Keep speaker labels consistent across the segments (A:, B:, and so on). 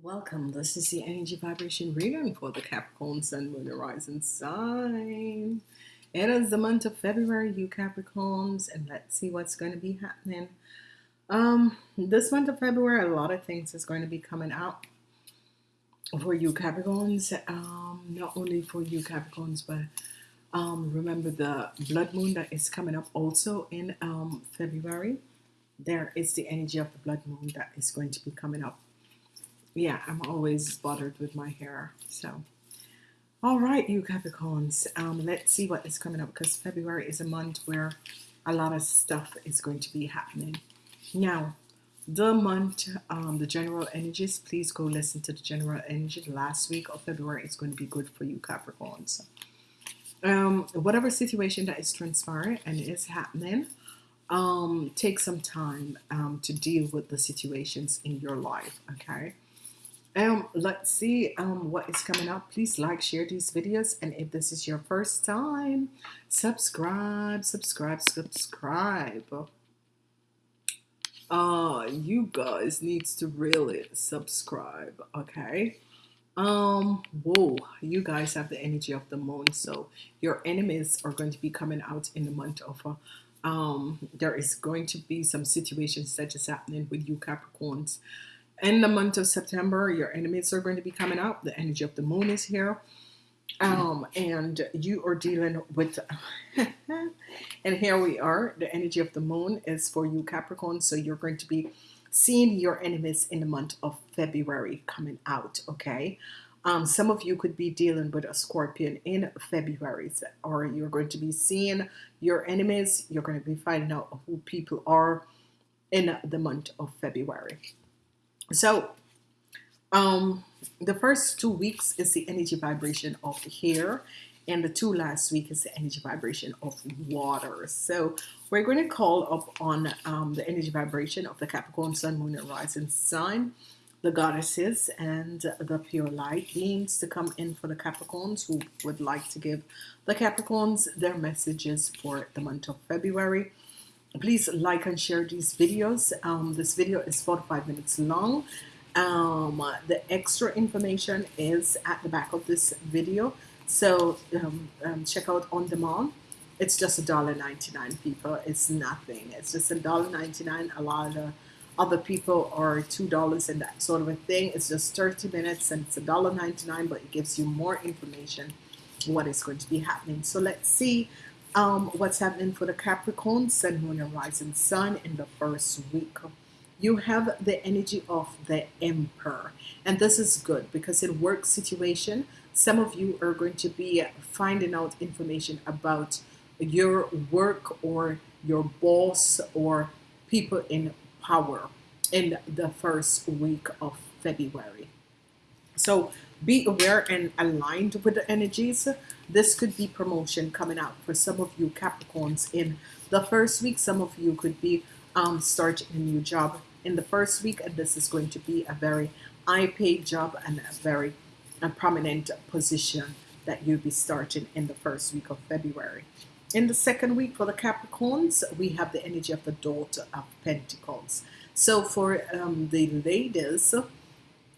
A: Welcome. This is the energy vibration reading for the Capricorn Sun, Moon, Rising sign. It is the month of February, you Capricorns, and let's see what's going to be happening. Um, this month of February, a lot of things is going to be coming out for you Capricorns. Um, not only for you Capricorns, but um, remember the blood moon that is coming up also in um, February. There is the energy of the blood moon that is going to be coming up yeah, I'm always bothered with my hair. So, all right, you Capricorns, um, let's see what is coming up because February is a month where a lot of stuff is going to be happening. Now, the month, um, the general energies, please go listen to the general energy. The last week of February is going to be good for you Capricorns. Um, whatever situation that is transpiring and is happening, um, take some time um, to deal with the situations in your life, okay? Um, let's see um, what is coming up. Please like, share these videos. And if this is your first time, subscribe, subscribe, subscribe. Uh, you guys needs to really subscribe, okay? Um, whoa, you guys have the energy of the moon. So your enemies are going to be coming out in the month of uh, um, there is going to be some situations that is happening with you Capricorns in the month of September, your enemies are going to be coming out. The energy of the moon is here. Um, and you are dealing with, and here we are. The energy of the moon is for you, Capricorn. So you're going to be seeing your enemies in the month of February coming out. Okay. Um, some of you could be dealing with a scorpion in February, or you're going to be seeing your enemies. You're going to be finding out who people are in the month of February. So um, the first two weeks is the energy vibration of hair and the two last week is the energy vibration of water. So we're going to call up on um, the energy vibration of the Capricorn Sun, Moon, and Rising Sign, the goddesses, and the pure light beings to come in for the Capricorns who would like to give the Capricorns their messages for the month of February please like and share these videos. Um, this video is 45 minutes long. Um, the extra information is at the back of this video. So um, um check out on demand. It's just a dollar 99 people. It's nothing. It's just a dollar 99 a lot of other people are two dollars and that sort of a thing. It's just 30 minutes and it's a dollar 99 but it gives you more information what is going to be happening. So let's see um, what's happening for the Capricorn, Sun, Moon, and Rising Sun in the first week. You have the energy of the Emperor, and this is good because in work situation, some of you are going to be finding out information about your work or your boss or people in power in the first week of February. So be aware and aligned with the energies. This could be promotion coming out for some of you Capricorns in the first week. Some of you could be um, starting a new job in the first week, and this is going to be a very high paid job and a very a prominent position that you'll be starting in the first week of February. In the second week for the Capricorns, we have the energy of the daughter of Pentacles. So for um, the ladies,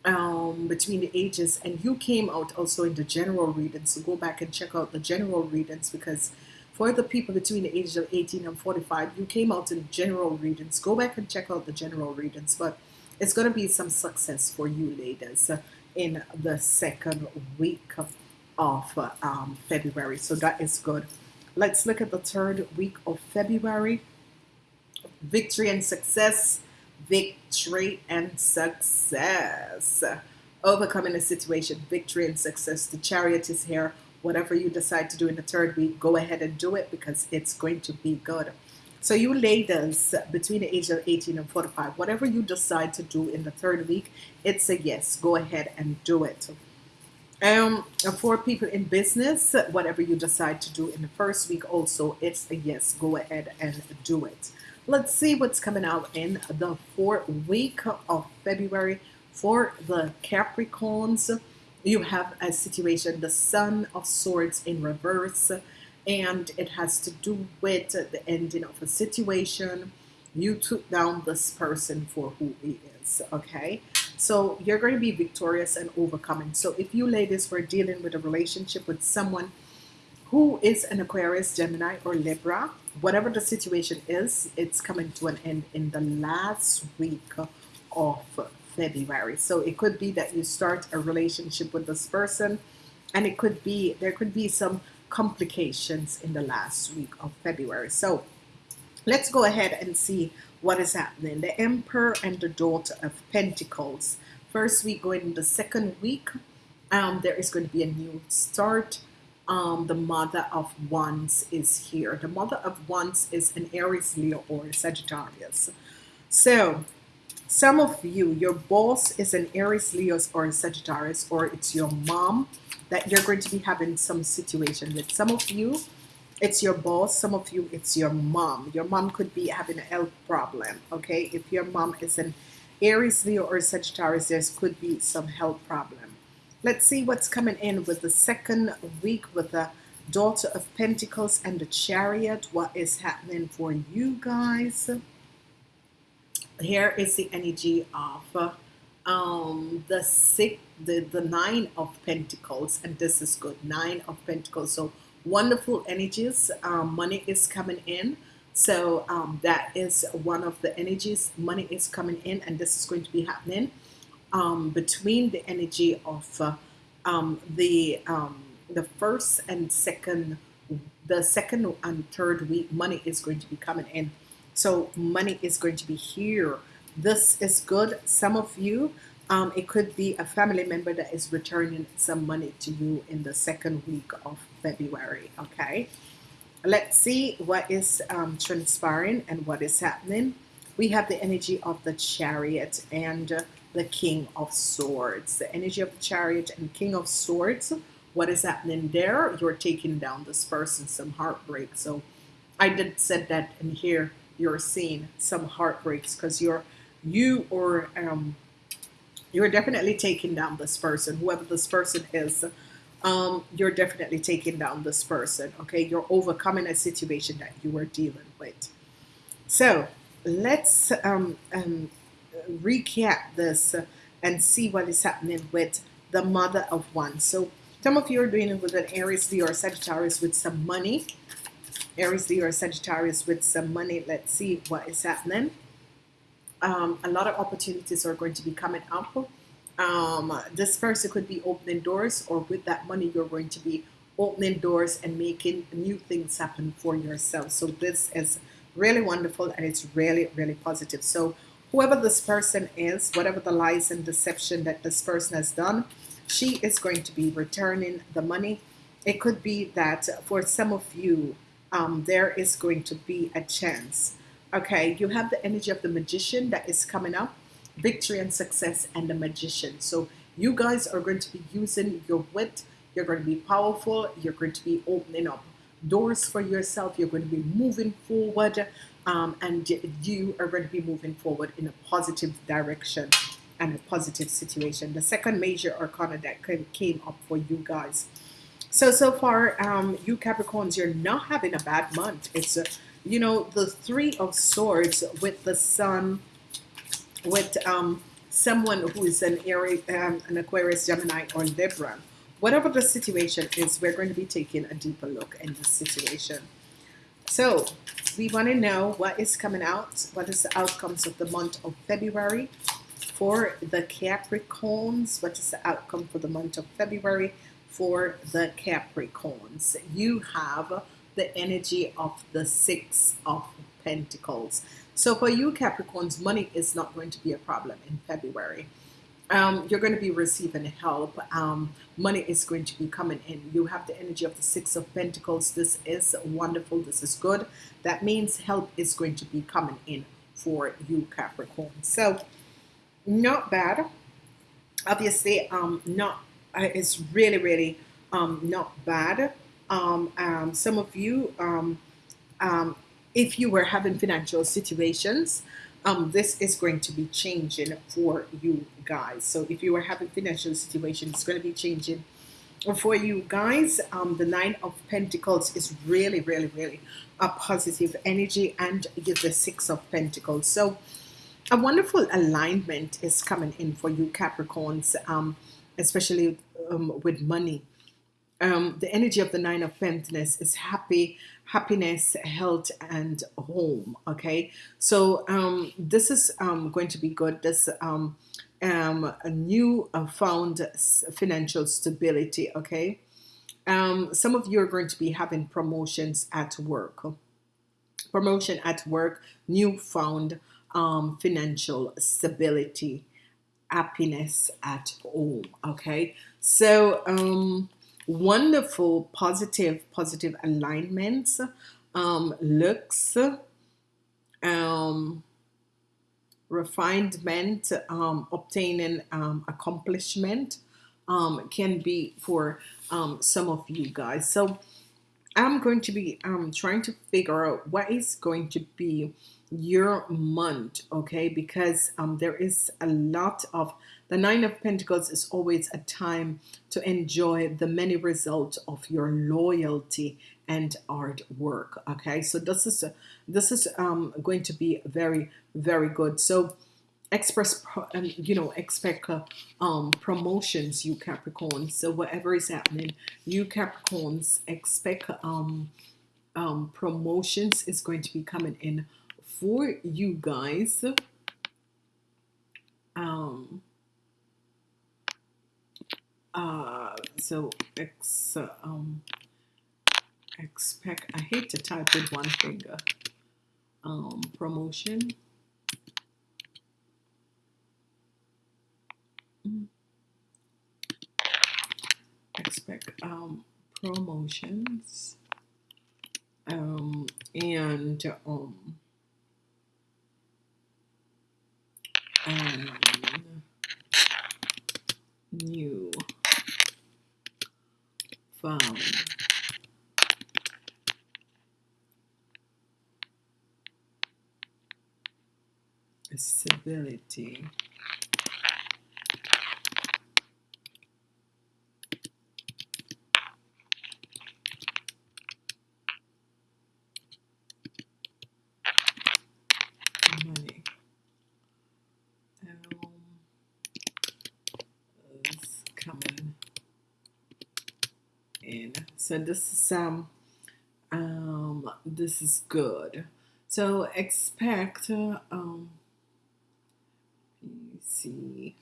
A: um, between the ages and you came out also in the general readings. So go back and check out the general readings because for the people between the ages of 18 and 45 you came out in general readings. Go back and check out the general readings but it's going to be some success for you ladies in the second week of um, February. So that is good. Let's look at the third week of February. Victory and success victory and success. Overcoming a situation, victory and success. The chariot is here. Whatever you decide to do in the third week, go ahead and do it because it's going to be good. So you ladies between the age of 18 and 45, whatever you decide to do in the third week, it's a yes. Go ahead and do it. Um, for people in business, whatever you decide to do in the first week, also it's a yes, go ahead and do it. Let's see what's coming out in the fourth week of February for the Capricorns. You have a situation, the Son of Swords in reverse, and it has to do with the ending of a situation. You took down this person for who he is, okay? So you're going to be victorious and overcoming. So if you ladies were dealing with a relationship with someone who is an Aquarius, Gemini, or Libra, whatever the situation is, it's coming to an end in the last week of February. So it could be that you start a relationship with this person, and it could be there could be some complications in the last week of February. So let's go ahead and see what is happening. The Emperor and the Daughter of Pentacles. First week going in the second week, um, there is going to be a new start. Um, the Mother of Wands is here. The Mother of Wands is an Aries, Leo, or Sagittarius. So, some of you, your boss is an Aries, Leo, or a Sagittarius, or it's your mom that you're going to be having some situation with. Some of you, it's your boss some of you it's your mom your mom could be having a health problem okay if your mom is an Aries Leo or Sagittarius there could be some health problem let's see what's coming in with the second week with the daughter of Pentacles and the chariot what is happening for you guys here is the energy of um the six the the nine of Pentacles and this is good nine of Pentacles so wonderful energies. Um, money is coming in. So um, that is one of the energies. Money is coming in, and this is going to be happening um, between the energy of uh, um, the um, the first and second, the second and third week. Money is going to be coming in. So money is going to be here. This is good. Some of you um, it could be a family member that is returning some money to you in the second week of February. Okay, let's see what is um, transpiring and what is happening. We have the energy of the chariot and uh, the king of swords. The energy of the chariot and king of swords. What is happening there? You're taking down this person, some heartbreak. So I did said that in here. You're seeing some heartbreaks because you're you or um, you're definitely taking down this person, whoever this person is. Um, you're definitely taking down this person. Okay, you're overcoming a situation that you were dealing with. So let's um, um, recap this and see what is happening with the mother of one. So some of you are dealing with an Aries, Leo, or Sagittarius with some money. Aries, Leo, or Sagittarius with some money. Let's see what is happening um, a lot of opportunities are going to be coming up. Um, this person could be opening doors, or with that money, you're going to be opening doors and making new things happen for yourself. So this is really wonderful and it's really, really positive. So whoever this person is, whatever the lies and deception that this person has done, she is going to be returning the money. It could be that for some of you, um, there is going to be a chance Okay, you have the energy of the magician that is coming up, victory and success, and the magician. So you guys are going to be using your wit. You're going to be powerful. You're going to be opening up doors for yourself. You're going to be moving forward, um, and you are going to be moving forward in a positive direction and a positive situation. The second major arcana that came up for you guys. So so far, um, you Capricorns, you're not having a bad month. It's a you know, the Three of Swords with the Sun, with um, someone who is an Aries, um, an Aquarius, Gemini, or Libra. Whatever the situation is, we're going to be taking a deeper look in this situation. So we want to know what is coming out, what is the outcomes of the month of February for the Capricorns, what is the outcome for the month of February for the Capricorns. You have the energy of the Six of Pentacles. So for you Capricorns, money is not going to be a problem in February. Um, you're going to be receiving help. Um, money is going to be coming in. You have the energy of the Six of Pentacles. This is wonderful. This is good. That means help is going to be coming in for you Capricorn. So not bad. Obviously, um, not it's really, really um, not bad. Um, um, some of you, um, um, if you were having financial situations, um, this is going to be changing for you guys. So if you are having financial situations, it's going to be changing for you guys. Um, the Nine of Pentacles is really, really, really a positive energy, and the Six of Pentacles. So a wonderful alignment is coming in for you Capricorns, um, especially um, with money. Um, the energy of the Nine of Pentacles is happy, happiness, health, and home. Okay, so um, this is um, going to be good. This um, um, a new uh, found financial stability. Okay, um, some of you are going to be having promotions at work. Promotion at work, new found um, financial stability, happiness at home. Okay, so wonderful, positive, positive alignments, um, looks, um, refinement, um, obtaining um, accomplishment um, can be for um, some of you guys. So I'm going to be trying to figure out what is going to be your month, okay? Because um, there is a lot of the Nine of Pentacles is always a time to enjoy the many results of your loyalty and hard work. Okay, so this is this is um, going to be very very good. So express um, you know expect uh, um, promotions you Capricorns so whatever is happening you Capricorns expect um, um, promotions is going to be coming in for you guys um, uh, so ex um, expect I hate to type with one finger um, promotion. Expect um, promotions um, and um, and new found stability money um, is coming in so this is um um this is good. So expect uh, um see.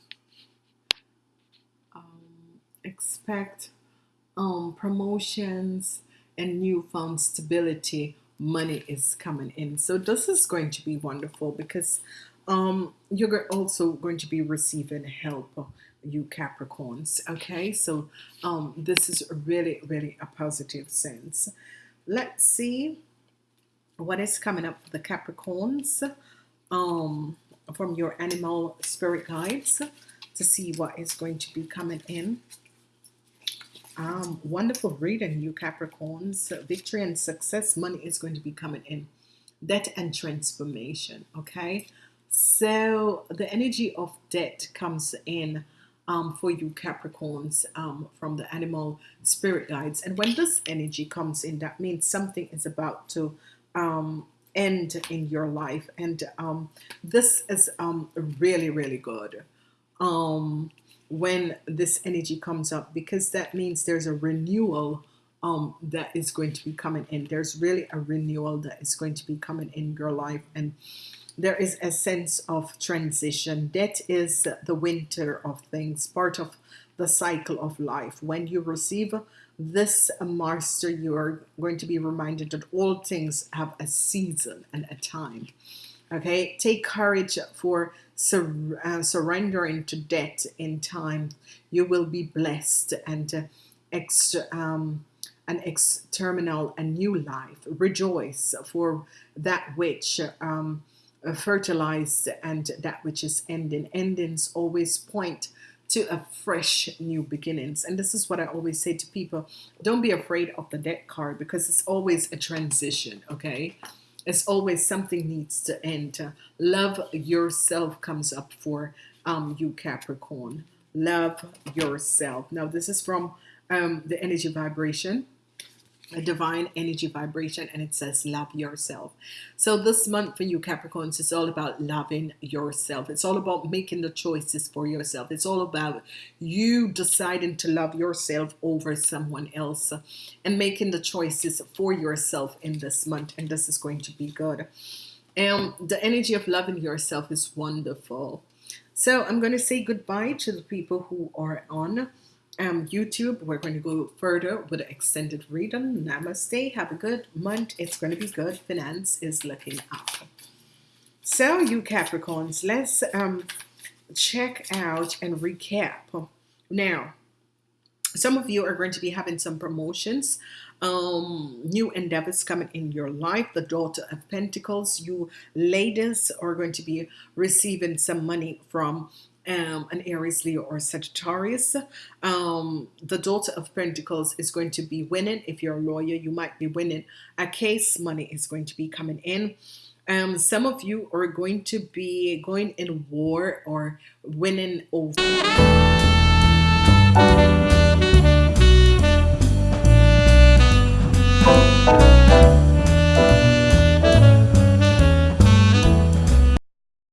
A: Um expect um promotions and newfound stability. Money is coming in. So this is going to be wonderful because um you're also going to be receiving help you Capricorns okay? So um this is really really a positive sense. Let's see what is coming up for the Capricorns um from your animal spirit guides to see what is going to be coming in. Um, wonderful reading you Capricorns. Victory and success money is going to be coming in. Death and transformation okay? So the energy of death comes in um, for you Capricorns um, from the animal spirit guides. And when this energy comes in that means something is about to um, end in your life. And um, this is um, really really good um, when this energy comes up because that means there's a renewal um, that is going to be coming in. There's really a renewal that is going to be coming in your life. And there is a sense of transition. That is the winter of things part of the cycle of life. When you receive this master you are going to be reminded that all things have a season and a time. Okay? Take courage for sur uh, surrendering to death in time. You will be blessed and uh, extra um, an exterminal a new life. Rejoice for that which um, uh, fertilized and that which is ending endings always point to a fresh new beginnings. And this is what I always say to people don't be afraid of the death card because it's always a transition, okay? It's always something needs to end. Love yourself comes up for um, you, Capricorn. Love yourself. Now, this is from um, the energy vibration a divine energy vibration and it says love yourself. So this month for you capricorns is all about loving yourself. It's all about making the choices for yourself. It's all about you deciding to love yourself over someone else and making the choices for yourself in this month and this is going to be good. And the energy of loving yourself is wonderful. So I'm going to say goodbye to the people who are on um, YouTube. We're going to go further with an extended reading. Namaste. Have a good month. It's going to be good. Finance is looking up. So, you Capricorns, let's um, check out and recap. Now, some of you are going to be having some promotions um new endeavors coming in your life the daughter of pentacles you ladies are going to be receiving some money from um, an Aries, Leo, or Sagittarius. Um, the daughter of Pentacles is going to be winning. If you're a lawyer, you might be winning a case. Money is going to be coming in. Um, some of you are going to be going in war or winning over.